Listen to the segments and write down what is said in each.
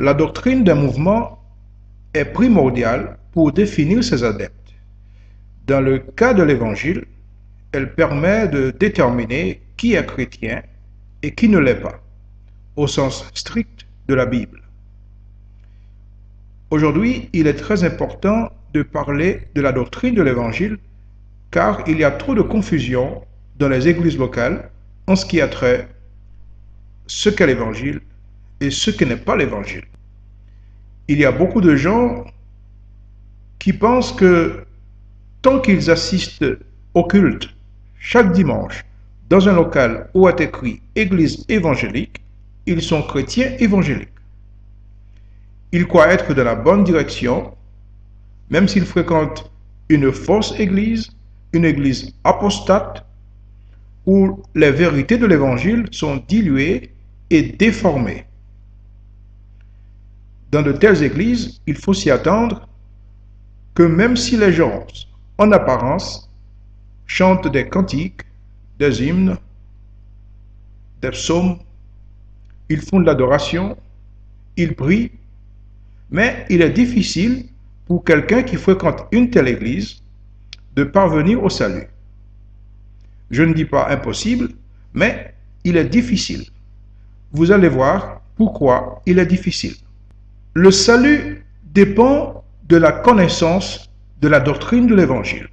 La doctrine d'un mouvement est primordiale pour définir ses adeptes. Dans le cas de l'Évangile, elle permet de déterminer qui est chrétien et qui ne l'est pas, au sens strict de la Bible. Aujourd'hui, il est très important de parler de la doctrine de l'Évangile car il y a trop de confusion dans les églises locales en ce qui a trait ce qu'est l'Évangile et ce qui n'est pas l'Évangile. Il y a beaucoup de gens qui pensent que tant qu'ils assistent au culte chaque dimanche dans un local où est écrit Église évangélique, ils sont chrétiens évangéliques. Ils croient être dans la bonne direction, même s'ils fréquentent une fausse église, une église apostate, où les vérités de l'évangile sont diluées et déformées. Dans de telles églises, il faut s'y attendre que même si les gens, en apparence, chantent des cantiques, des hymnes, des psaumes, ils font de l'adoration, ils prient, mais il est difficile pour quelqu'un qui fréquente une telle église de parvenir au salut. Je ne dis pas impossible, mais il est difficile. Vous allez voir pourquoi il est difficile. Le salut dépend de la connaissance de la doctrine de l'Évangile.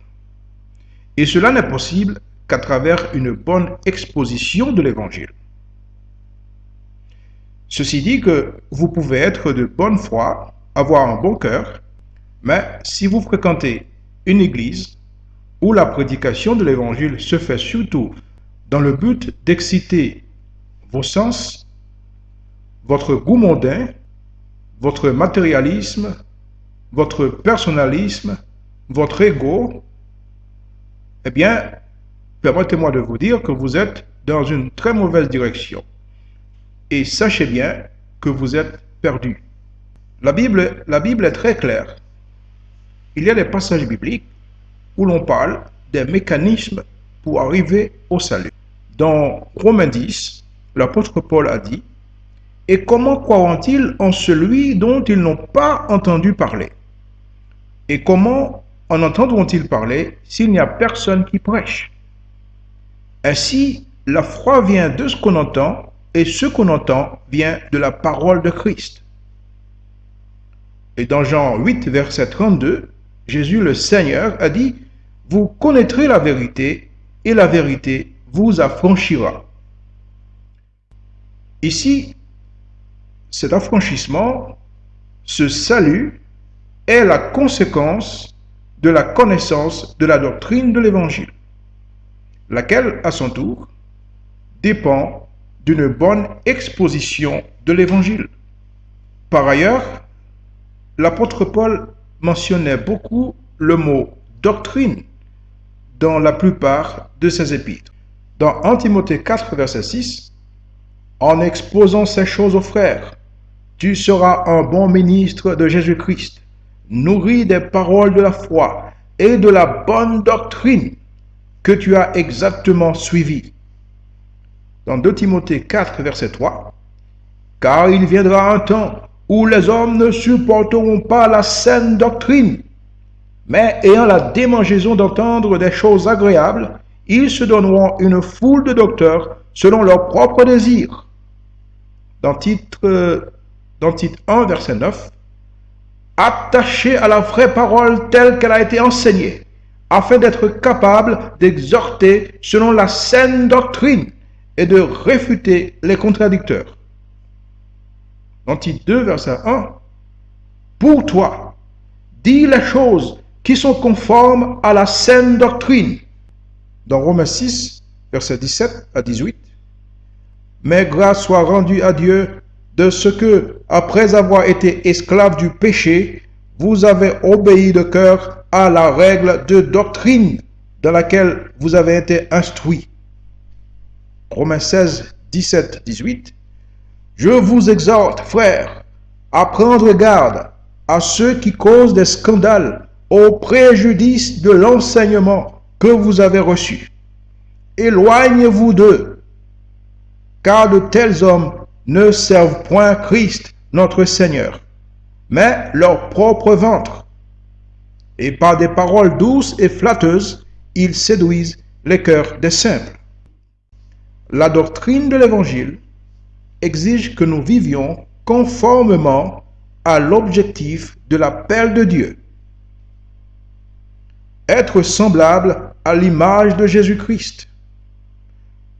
Et cela n'est possible qu'à travers une bonne exposition de l'Évangile. Ceci dit que vous pouvez être de bonne foi, avoir un bon cœur, mais si vous fréquentez une église où la prédication de l'Évangile se fait surtout dans le but d'exciter vos sens, votre goût mondain, votre matérialisme, votre personnalisme, votre ego, eh bien, permettez-moi de vous dire que vous êtes dans une très mauvaise direction. Et sachez bien que vous êtes perdu. La Bible, la Bible est très claire. Il y a des passages bibliques où l'on parle des mécanismes pour arriver au salut. Dans Romains 10, l'apôtre Paul a dit, Et comment croiront-ils en celui dont ils n'ont pas entendu parler? Et comment en entendront-ils parler s'il n'y a personne qui prêche? Ainsi, la foi vient de ce qu'on entend, et ce qu'on entend vient de la parole de Christ. Et dans Jean 8, verset 32, Jésus le Seigneur a dit, Vous connaîtrez la vérité, et la vérité vous affranchira. Ici, cet affranchissement, ce salut, est la conséquence de la connaissance de la doctrine de l'Évangile, laquelle, à son tour, dépend d'une bonne exposition de l'Évangile. Par ailleurs, l'apôtre Paul mentionnait beaucoup le mot doctrine dans la plupart de ses épîtres. Dans 1 Timothée 4, verset 6, en exposant ces choses aux frères, tu seras un bon ministre de Jésus-Christ, nourri des paroles de la foi et de la bonne doctrine que tu as exactement suivi. Dans 2 Timothée 4, verset 3, Car il viendra un temps où les hommes ne supporteront pas la saine doctrine, mais ayant la démangeaison d'entendre des choses agréables, ils se donneront une foule de docteurs selon leurs propres désirs. Dans titre, dans titre 1, verset 9, Attachez à la vraie parole telle qu'elle a été enseignée, afin d'être capable d'exhorter selon la saine doctrine et de réfuter les contradicteurs. Dans titre 2, verset 1, Pour toi, dis les choses qui sont conformes à la saine doctrine. Dans Romains 6, verset 17 à 18, Mais grâce soit rendue à Dieu de ce que, après avoir été esclave du péché, vous avez obéi de cœur à la règle de doctrine dans laquelle vous avez été instruit. Romains 16, 17, 18. Je vous exhorte, frères, à prendre garde à ceux qui causent des scandales au préjudice de l'enseignement que vous avez reçu. Éloignez-vous d'eux, car de tels hommes ne servent point Christ, notre Seigneur, mais leur propre ventre. Et par des paroles douces et flatteuses, ils séduisent les cœurs des simples. La doctrine de l'Évangile exige que nous vivions conformément à l'objectif de l'appel de Dieu. Être semblable à l'image de Jésus-Christ.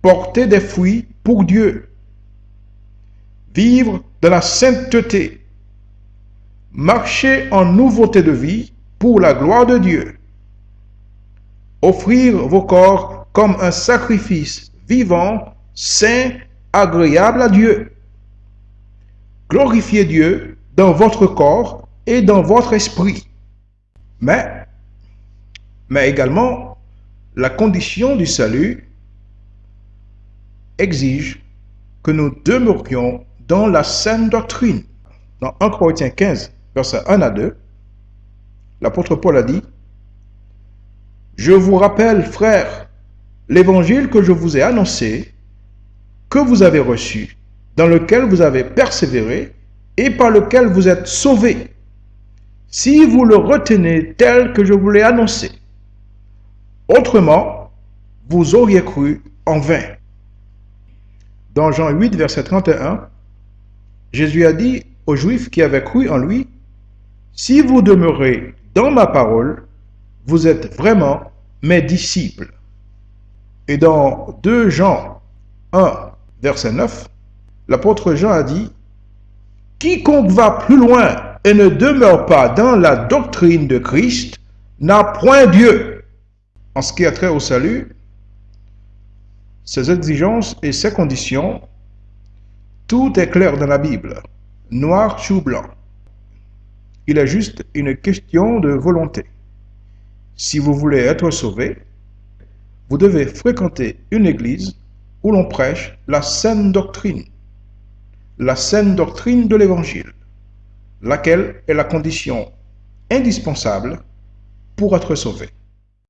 Porter des fruits pour Dieu. Vivre de la sainteté. Marcher en nouveauté de vie pour la gloire de Dieu. Offrir vos corps comme un sacrifice vivant, saint, agréable à Dieu. Glorifiez Dieu dans votre corps et dans votre esprit. Mais, mais également, la condition du salut exige que nous demeurions dans la saine doctrine. Dans 1 Corinthiens 15, versets 1 à 2, l'apôtre Paul a dit, Je vous rappelle, frères, l'évangile que je vous ai annoncé, que vous avez reçu, dans lequel vous avez persévéré et par lequel vous êtes sauvés, si vous le retenez tel que je vous l'ai annoncé. Autrement, vous auriez cru en vain. Dans Jean 8, verset 31, Jésus a dit aux Juifs qui avaient cru en lui, Si vous demeurez dans ma parole, vous êtes vraiment mes disciples. Et dans 2 Jean 1, verset 9, l'apôtre Jean a dit, Quiconque va plus loin et ne demeure pas dans la doctrine de Christ n'a point Dieu. En ce qui a trait au salut, ses exigences et ses conditions, tout est clair dans la Bible, noir sur blanc. Il est juste une question de volonté. Si vous voulez être sauvé, vous devez fréquenter une église où l'on prêche la saine doctrine, la saine doctrine de l'Évangile, laquelle est la condition indispensable pour être sauvé.